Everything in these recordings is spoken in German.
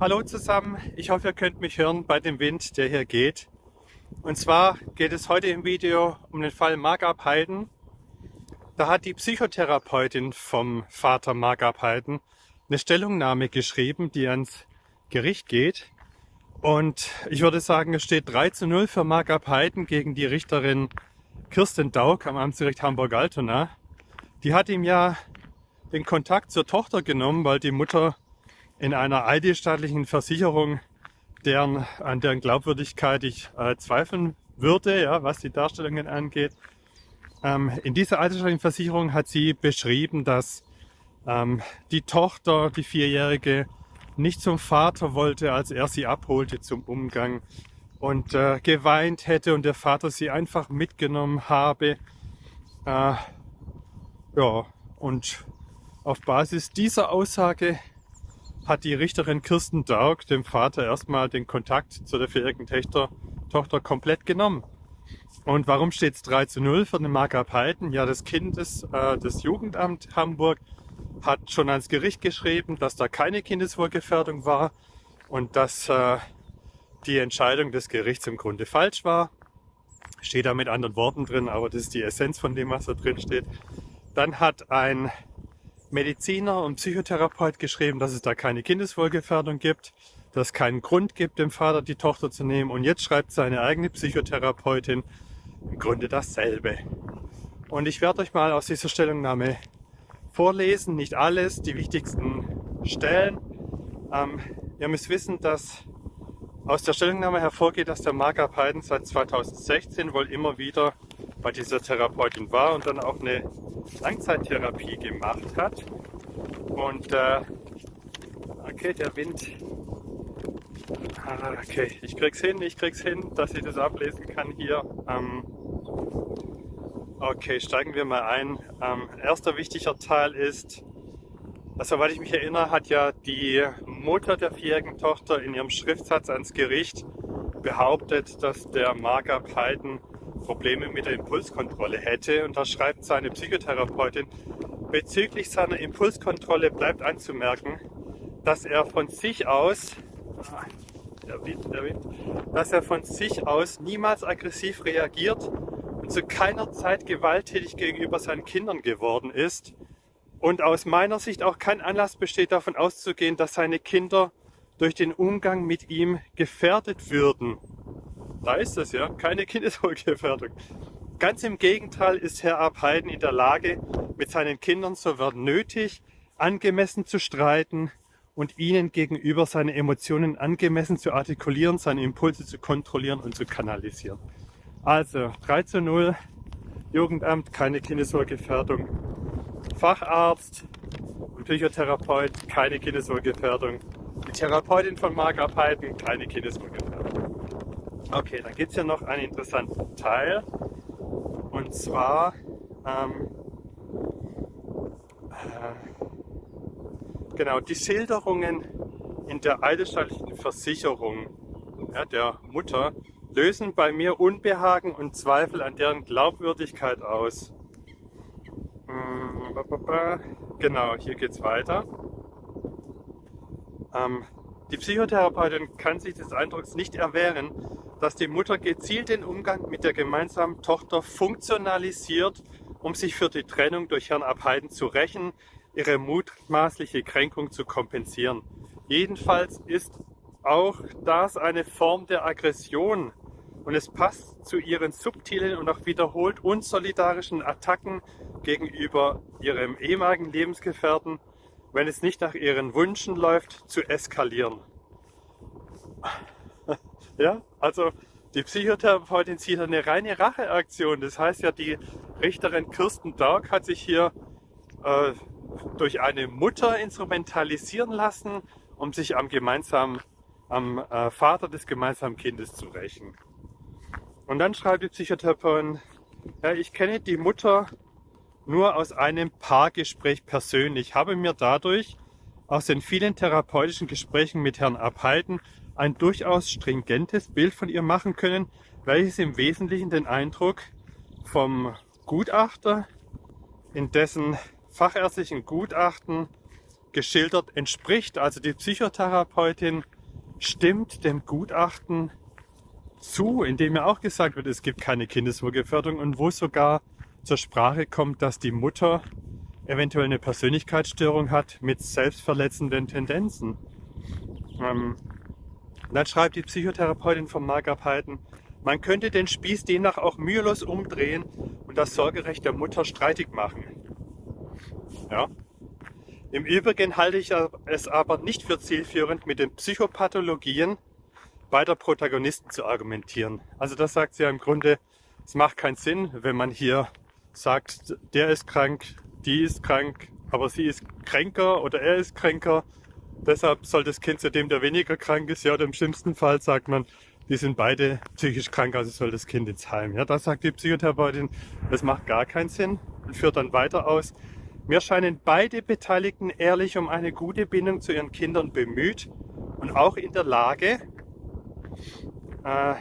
Hallo zusammen, ich hoffe ihr könnt mich hören bei dem Wind, der hier geht. Und zwar geht es heute im Video um den Fall Margab Heiden. Da hat die Psychotherapeutin vom Vater Margab Heiden eine Stellungnahme geschrieben, die ans Gericht geht. Und ich würde sagen, es steht 3 zu 0 für Margab Heiden gegen die Richterin Kirsten Daug am Amtsgericht Hamburg-Altona. Die hat ihm ja den Kontakt zur Tochter genommen, weil die Mutter in einer eidesstaatlichen Versicherung, deren, an deren Glaubwürdigkeit ich äh, zweifeln würde, ja, was die Darstellungen angeht. Ähm, in dieser eidesstaatlichen Versicherung hat sie beschrieben, dass ähm, die Tochter, die Vierjährige, nicht zum Vater wollte, als er sie abholte zum Umgang und äh, geweint hätte und der Vater sie einfach mitgenommen habe. Äh, ja, und auf Basis dieser Aussage hat die Richterin Kirsten Daug dem Vater erstmal den Kontakt zu der vierjährigen Tochter, Tochter komplett genommen. Und warum steht es 3 zu 0 für den Markup Heiden? Ja, das Kind äh, das Jugendamt Hamburg hat schon ans Gericht geschrieben, dass da keine Kindeswohlgefährdung war und dass äh, die Entscheidung des Gerichts im Grunde falsch war. Steht da mit anderen Worten drin, aber das ist die Essenz von dem, was da drin steht. Dann hat ein Mediziner und Psychotherapeut geschrieben, dass es da keine Kindeswohlgefährdung gibt, dass es keinen Grund gibt, dem Vater die Tochter zu nehmen. Und jetzt schreibt seine eigene Psychotherapeutin im Grunde dasselbe. Und ich werde euch mal aus dieser Stellungnahme vorlesen, nicht alles, die wichtigsten Stellen. Ähm, ihr müsst wissen, dass aus der Stellungnahme hervorgeht, dass der Mark Abheiden seit 2016 wohl immer wieder bei dieser Therapeutin war und dann auch eine Langzeittherapie gemacht hat. Und äh, okay, der Wind. Ah, okay, ich krieg's hin, ich krieg's hin, dass ich das ablesen kann hier. Ähm, okay, steigen wir mal ein. Ähm, erster wichtiger Teil ist, also, soweit ich mich erinnere, hat ja die Mutter der vierjährigen Tochter in ihrem Schriftsatz ans Gericht behauptet, dass der Markup Haydn Probleme mit der Impulskontrolle hätte. Und da schreibt seine Psychotherapeutin, bezüglich seiner Impulskontrolle bleibt anzumerken, dass er von sich aus, der Wind, der Wind, dass er von sich aus niemals aggressiv reagiert und zu keiner Zeit gewalttätig gegenüber seinen Kindern geworden ist. Und aus meiner Sicht auch kein Anlass besteht davon auszugehen, dass seine Kinder durch den Umgang mit ihm gefährdet würden. Da ist es ja, keine Kindeswohlgefährdung. Ganz im Gegenteil ist Herr Abheiden in der Lage, mit seinen Kindern soweit nötig, angemessen zu streiten und ihnen gegenüber seine Emotionen angemessen zu artikulieren, seine Impulse zu kontrollieren und zu kanalisieren. Also 3 zu 0, Jugendamt, keine Kindeswohlgefährdung, Facharzt und Psychotherapeut, keine Kindeswohlgefährdung, die Therapeutin von Mark Abheiden, keine Kindeswohlgefährdung. Okay, dann gibt es ja noch einen interessanten Teil. Und zwar ähm, äh, genau die Schilderungen in der eidesstattlichen Versicherung ja, der Mutter lösen bei mir Unbehagen und Zweifel an deren Glaubwürdigkeit aus. Hm, genau, hier geht's weiter. Ähm, die Psychotherapeutin kann sich des Eindrucks nicht erwehren, dass die Mutter gezielt den Umgang mit der gemeinsamen Tochter funktionalisiert, um sich für die Trennung durch Herrn Abheiden zu rächen, ihre mutmaßliche Kränkung zu kompensieren. Jedenfalls ist auch das eine Form der Aggression und es passt zu ihren subtilen und auch wiederholt unsolidarischen Attacken gegenüber ihrem ehemaligen Lebensgefährten, wenn es nicht nach ihren Wünschen läuft, zu eskalieren. Ja, also die Psychotherapeutin sieht eine reine Racheaktion. Das heißt ja, die Richterin Kirsten Dark hat sich hier äh, durch eine Mutter instrumentalisieren lassen, um sich am gemeinsamen, am äh, Vater des gemeinsamen Kindes zu rächen. Und dann schreibt die Psychotherapeutin, ja, ich kenne die Mutter nur aus einem Paargespräch persönlich, habe mir dadurch aus den vielen therapeutischen Gesprächen mit Herrn Abhalten ein durchaus stringentes Bild von ihr machen können, welches im Wesentlichen den Eindruck vom Gutachter in dessen fachärztlichen Gutachten geschildert entspricht. Also die Psychotherapeutin stimmt dem Gutachten zu, indem ja auch gesagt wird, es gibt keine Kindeswohlgefährdung und wo sogar zur Sprache kommt, dass die Mutter eventuell eine Persönlichkeitsstörung hat mit selbstverletzenden Tendenzen. Ähm, dann schreibt die Psychotherapeutin von Markup Heiden, man könnte den Spieß demnach auch mühelos umdrehen und das Sorgerecht der Mutter streitig machen. Ja. Im Übrigen halte ich es aber nicht für zielführend, mit den Psychopathologien beider Protagonisten zu argumentieren. Also das sagt sie ja im Grunde, es macht keinen Sinn, wenn man hier sagt, der ist krank, die ist krank, aber sie ist kränker oder er ist kränker. Deshalb soll das Kind zu dem, der weniger krank ist, ja, oder im schlimmsten Fall sagt man, die sind beide psychisch krank, also soll das Kind ins Heim. Ja, das sagt die Psychotherapeutin, das macht gar keinen Sinn und führt dann weiter aus. Mir scheinen beide Beteiligten ehrlich um eine gute Bindung zu ihren Kindern bemüht und auch in der Lage, äh,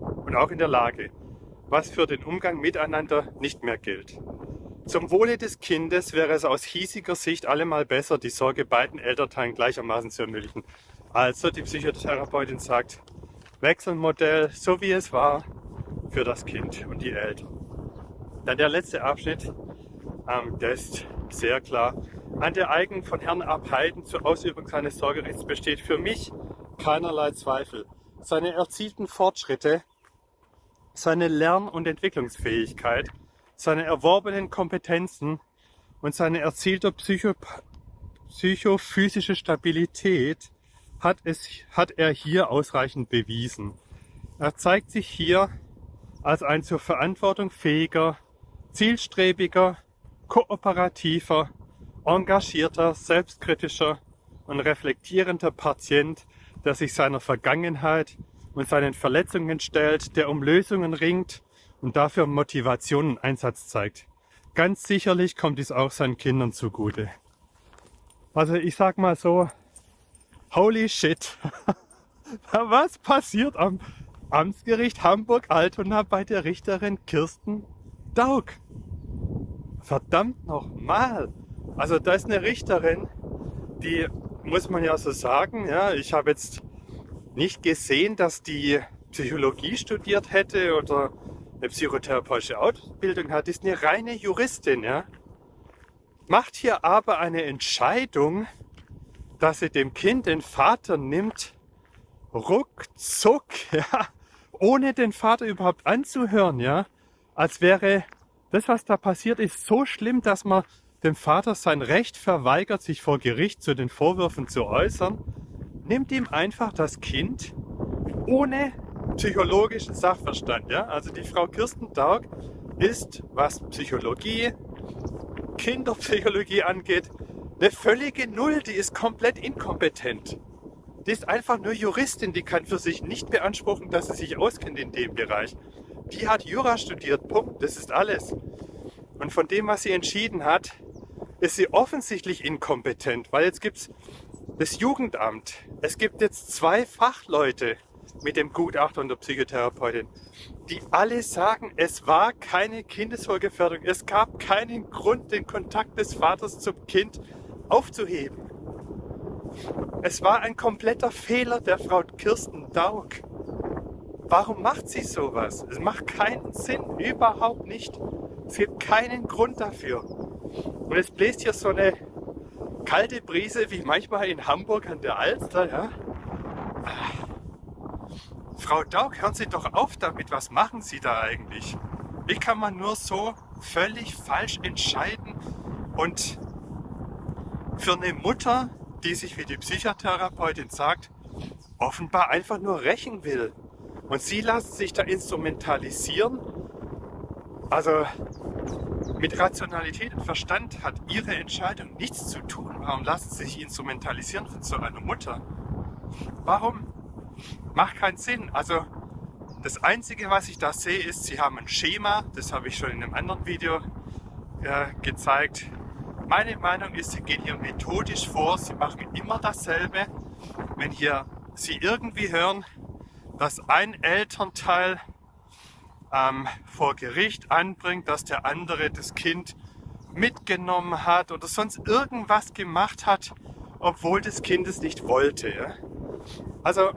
und auch in der Lage, was für den Umgang miteinander nicht mehr gilt. Zum Wohle des Kindes wäre es aus hiesiger Sicht allemal besser, die Sorge beiden Elternteilen gleichermaßen zu ermöglichen. Also die Psychotherapeutin sagt, Wechselmodell, so wie es war, für das Kind und die Eltern. Dann der letzte Abschnitt, ähm, der ist sehr klar. An der Eigen von Herrn Abheiden zur Ausübung seines Sorgerechts besteht für mich keinerlei Zweifel. Seine erzielten Fortschritte, seine Lern- und Entwicklungsfähigkeit, seine erworbenen Kompetenzen und seine erzielte Psycho psychophysische Stabilität hat, es, hat er hier ausreichend bewiesen. Er zeigt sich hier als ein zur Verantwortung fähiger, zielstrebiger, kooperativer, engagierter, selbstkritischer und reflektierender Patient, der sich seiner Vergangenheit und seinen Verletzungen stellt, der um Lösungen ringt und dafür Motivation und Einsatz zeigt. Ganz sicherlich kommt dies auch seinen Kindern zugute. Also ich sag mal so, holy shit, was passiert am Amtsgericht Hamburg-Altona bei der Richterin Kirsten Daug? Verdammt nochmal! Also da ist eine Richterin, die muss man ja so sagen, ja, ich habe jetzt nicht gesehen, dass die Psychologie studiert hätte oder eine psychotherapeutische Ausbildung hat, ist eine reine Juristin, ja. Macht hier aber eine Entscheidung, dass sie dem Kind den Vater nimmt, ruckzuck, ja, ohne den Vater überhaupt anzuhören, ja, als wäre das, was da passiert, ist so schlimm, dass man dem Vater sein Recht verweigert, sich vor Gericht zu den Vorwürfen zu äußern, nimmt ihm einfach das Kind ohne psychologischen Sachverstand. Ja? Also die Frau Kirsten Daug ist, was Psychologie, Kinderpsychologie angeht, eine völlige Null. Die ist komplett inkompetent. Die ist einfach nur Juristin, die kann für sich nicht beanspruchen, dass sie sich auskennt in dem Bereich. Die hat Jura studiert, Punkt, das ist alles. Und von dem, was sie entschieden hat, ist sie offensichtlich inkompetent, weil jetzt gibt es das Jugendamt. Es gibt jetzt zwei Fachleute mit dem Gutachter und der Psychotherapeutin, die alle sagen, es war keine Kindeswohlgefährdung. Es gab keinen Grund, den Kontakt des Vaters zum Kind aufzuheben. Es war ein kompletter Fehler der Frau Kirsten Daug. Warum macht sie sowas? Es macht keinen Sinn, überhaupt nicht. Es gibt keinen Grund dafür. Und es bläst hier so eine kalte Brise wie manchmal in Hamburg an der Alster. Ja? Frau Daug, hören Sie doch auf damit. Was machen Sie da eigentlich? Wie kann man nur so völlig falsch entscheiden und für eine Mutter, die sich wie die Psychotherapeutin sagt, offenbar einfach nur rächen will. Und sie lassen sich da instrumentalisieren. Also mit Rationalität und Verstand hat ihre Entscheidung nichts zu tun. Warum lassen sie sich instrumentalisieren von so einer Mutter? Warum? Macht keinen Sinn. Also das Einzige, was ich da sehe, ist, sie haben ein Schema. Das habe ich schon in einem anderen Video äh, gezeigt. Meine Meinung ist, sie gehen hier methodisch vor. Sie machen immer dasselbe. Wenn hier Sie irgendwie hören, dass ein Elternteil ähm, vor Gericht anbringt, dass der andere das Kind mitgenommen hat oder sonst irgendwas gemacht hat, obwohl das Kind es nicht wollte. Also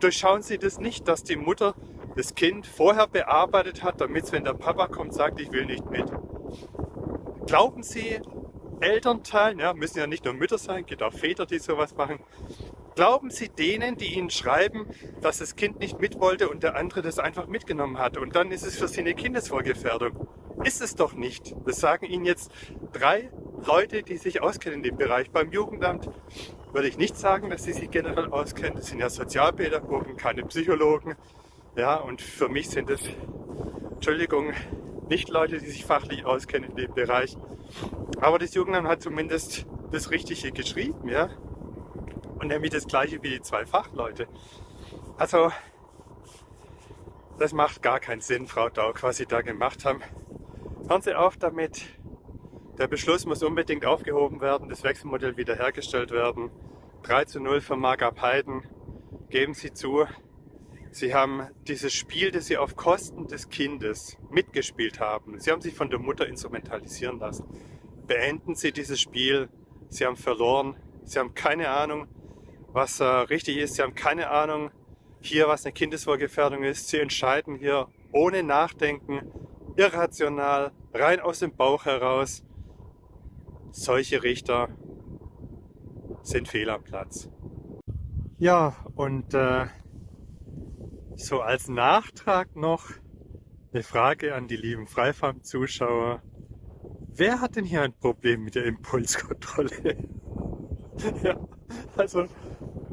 durchschauen Sie das nicht, dass die Mutter das Kind vorher bearbeitet hat, damit es, wenn der Papa kommt, sagt, ich will nicht mit. Glauben Sie, Elternteilen, ja, müssen ja nicht nur Mütter sein, gibt auch Väter, die sowas machen. Glauben Sie denen, die Ihnen schreiben, dass das Kind nicht mit wollte und der andere das einfach mitgenommen hat und dann ist es für Sie eine Kindeswohlgefährdung? Ist es doch nicht. Das sagen Ihnen jetzt drei Leute, die sich auskennen in dem Bereich. Beim Jugendamt würde ich nicht sagen, dass sie sich generell auskennen. Das sind ja Sozialpädagogen, keine Psychologen. Ja, und für mich sind es, Entschuldigung, nicht Leute, die sich fachlich auskennen in dem Bereich. Aber das Jugendamt hat zumindest das Richtige geschrieben, ja. Und nämlich das gleiche wie die zwei Fachleute. Also, das macht gar keinen Sinn, Frau Daug, was Sie da gemacht haben. Hören Sie auf damit. Der Beschluss muss unbedingt aufgehoben werden, das Wechselmodell wiederhergestellt werden. 3 zu 0 für Markup Heiden. Geben Sie zu, Sie haben dieses Spiel, das Sie auf Kosten des Kindes mitgespielt haben. Sie haben sich von der Mutter instrumentalisieren lassen. Beenden Sie dieses Spiel. Sie haben verloren. Sie haben keine Ahnung, was äh, richtig ist. Sie haben keine Ahnung hier, was eine Kindeswohlgefährdung ist. Sie entscheiden hier ohne Nachdenken irrational, rein aus dem Bauch heraus. Solche Richter sind fehl am Platz. Ja, und äh, so als Nachtrag noch eine Frage an die lieben Freifarm-Zuschauer. Wer hat denn hier ein Problem mit der Impulskontrolle? ja, also,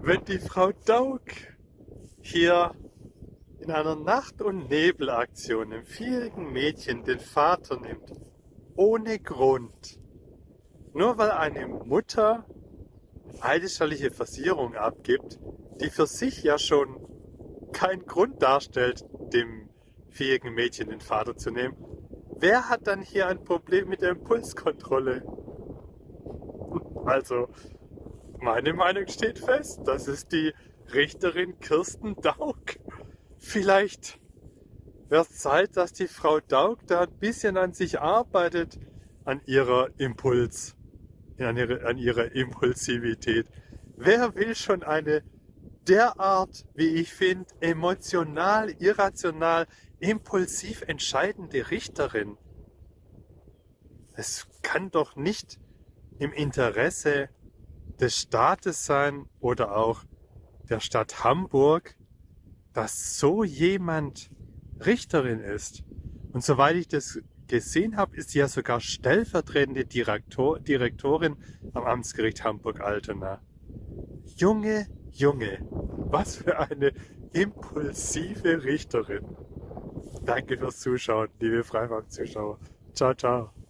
wenn die Frau Daug hier in einer Nacht- und Nebelaktion einem vierjährigen Mädchen den Vater nimmt, ohne Grund, nur weil eine Mutter eidesstattliche Versicherung abgibt, die für sich ja schon keinen Grund darstellt, dem vierjährigen Mädchen den Vater zu nehmen, wer hat dann hier ein Problem mit der Impulskontrolle? Also, meine Meinung steht fest, das ist die Richterin Kirsten Daug. Vielleicht wäre es Zeit, dass die Frau Daug da ein bisschen an sich arbeitet, an ihrer Impuls, an ihrer, an ihrer Impulsivität. Wer will schon eine derart, wie ich finde, emotional, irrational, impulsiv entscheidende Richterin? Es kann doch nicht im Interesse des Staates sein oder auch der Stadt Hamburg, dass so jemand Richterin ist. Und soweit ich das gesehen habe, ist sie ja sogar stellvertretende Direktor, Direktorin am Amtsgericht Hamburg-Altona. Junge, Junge, was für eine impulsive Richterin. Danke fürs Zuschauen, liebe Freimarkt-Zuschauer. Ciao, ciao.